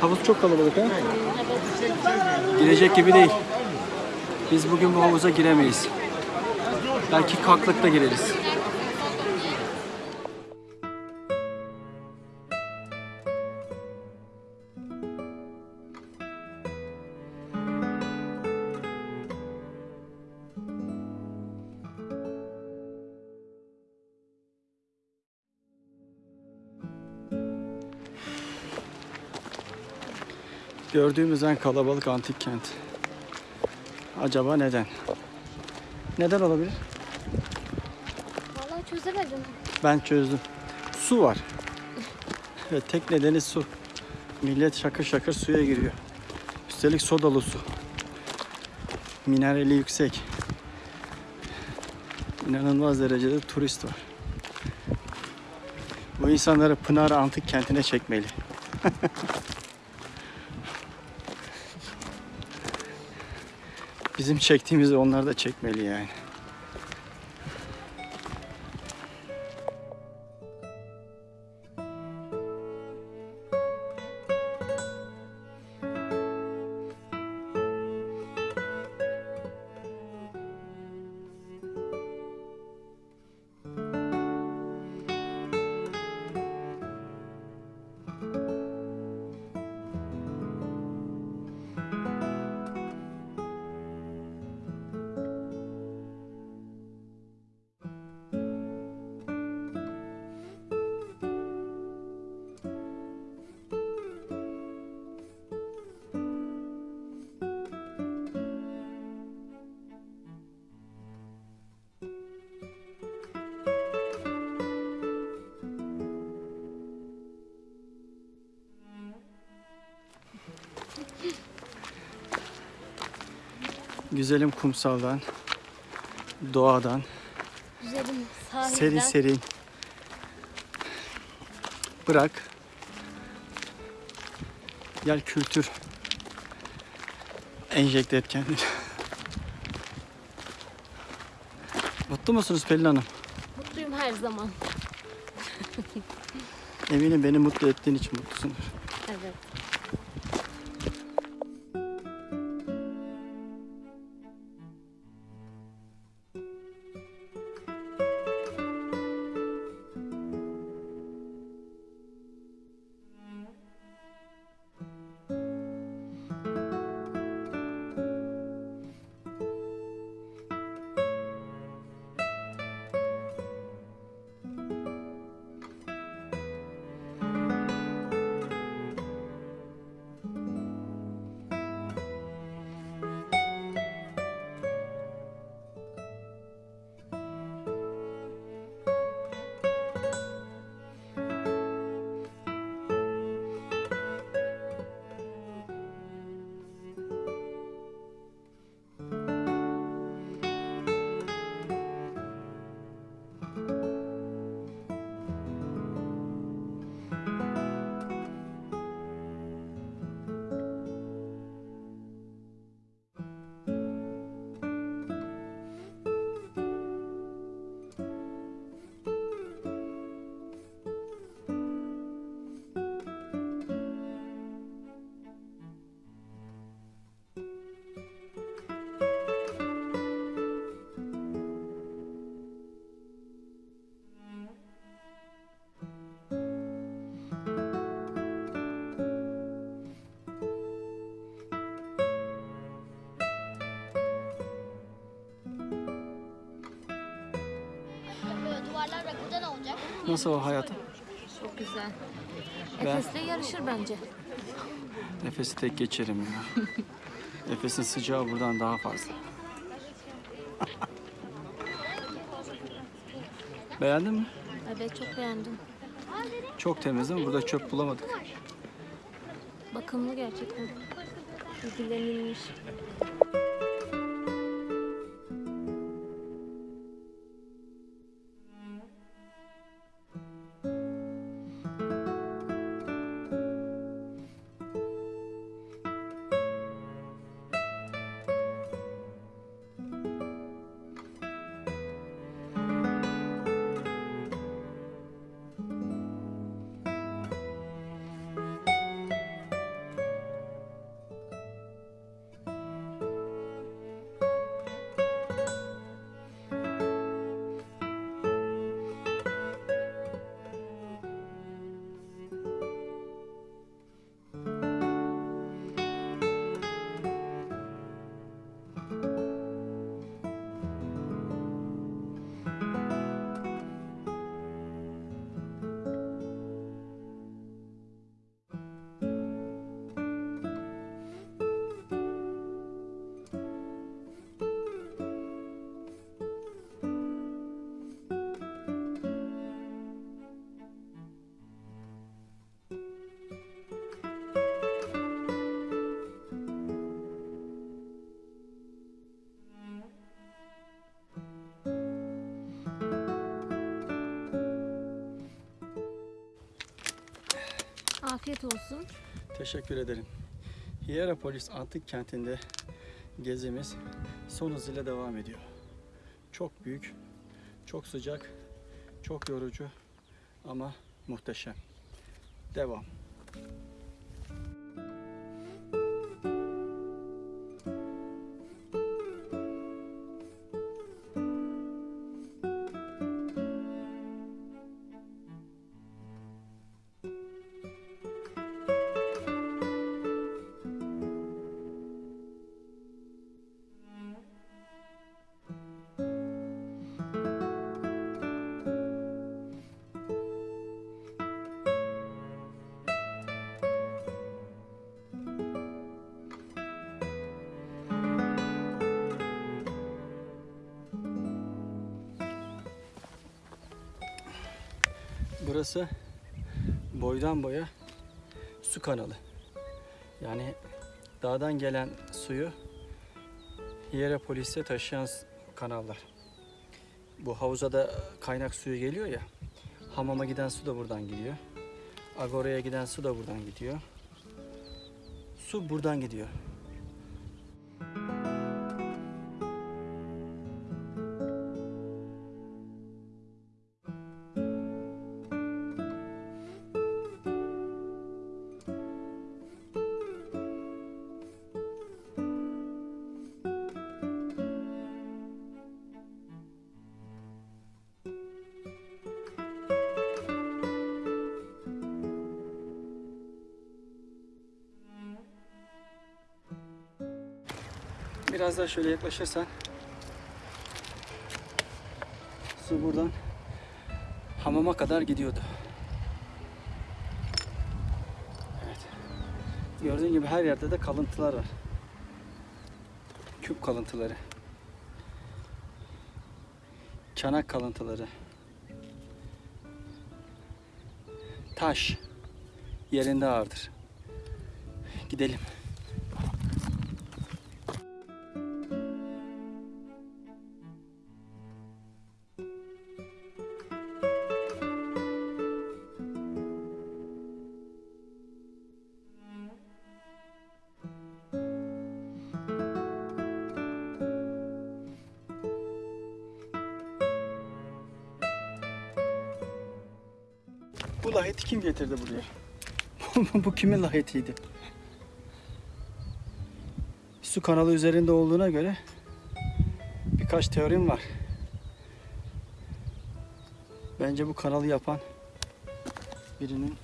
Havuz çok kalabalık ha? Girecek gibi değil. Biz bugün bu havuza giremeyiz. Belki kalklıkta gireriz. Gördüğümüz en kalabalık antik kent. Acaba neden? Neden olabilir? Vallahi çözemedim. Ben çözdüm. Su var. Evet, tek nedeni su. Millet şakır şakır suya giriyor. Üstelik sodalı su. Minerali yüksek. İnanılmaz derecede turist var. Bu insanları Pınar Antik Kenti'ne çekmeli. Bizim çektiğimizi onlar da çekmeli yani. Güzelim kumsaldan, doğadan, Güzelim sahilden. serin serin bırak. Gel kültür enjekte et kendini. Mutlu musunuz Pelin Hanım? Mutluyum her zaman. Eminim beni mutlu ettiğin için mutlusundur. Nasıl o hayatım? Çok güzel. Ben- Efes'le yarışır bence. Nefesi tek geçerim ya. Nefesin sıcağı buradan daha fazla. Beğendin mi? Evet çok beğendim. Çok temiz mi? Burada çöp bulamadık. Bakımlı gerçekten. İlgilenilmiş. Afiyet olsun. Teşekkür ederim. Hierapolis Antik Kenti'nde gezimiz son hızıyla devam ediyor. Çok büyük, çok sıcak, çok yorucu ama muhteşem. Devam. Burası boydan boya su kanalı. Yani dağdan gelen suyu Hierapolis'e taşıyan s- kanallar. Bu havuza da kaynak suyu geliyor ya. Hamama giden su da buradan gidiyor. Agora'ya giden su da buradan gidiyor. Su buradan gidiyor. Biraz daha şöyle yaklaşırsan su buradan hamama kadar gidiyordu. Evet. Gördüğün gibi her yerde de kalıntılar var. Küp kalıntıları. Çanak kalıntıları. Taş yerinde ağırdır. Gidelim. Bu lahiti kim getirdi buraya? Bu kimin lahitiydi? Su kanalı üzerinde olduğuna göre birkaç teorim var. Bence bu kanalı yapan birinin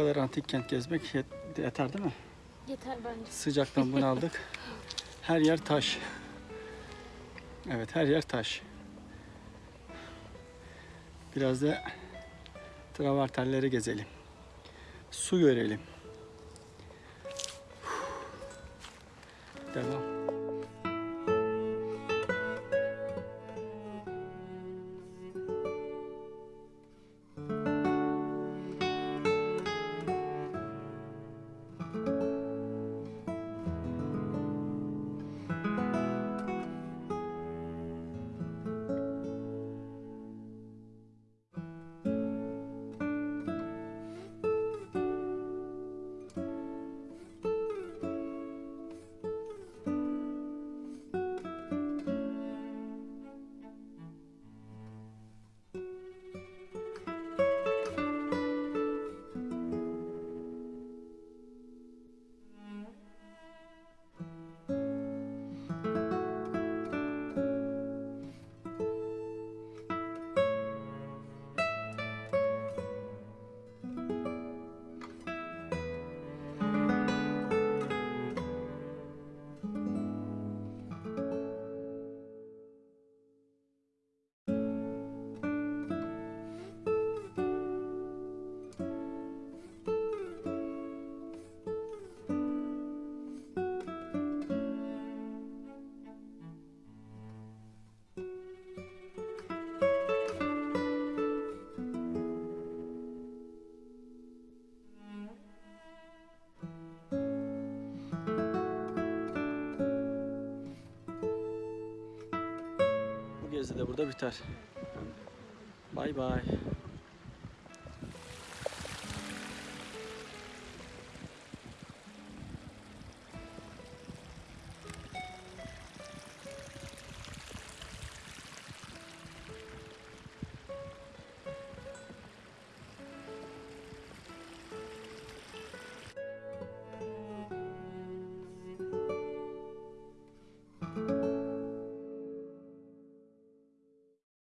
kadar antik kent gezmek yet- yeter değil mi? Yeter bence. Sıcaktan bunaldık. Her yer taş. Evet her yer taş. Biraz da travertenleri gezelim. Su görelim. Devam. Burada biter. Bay bay.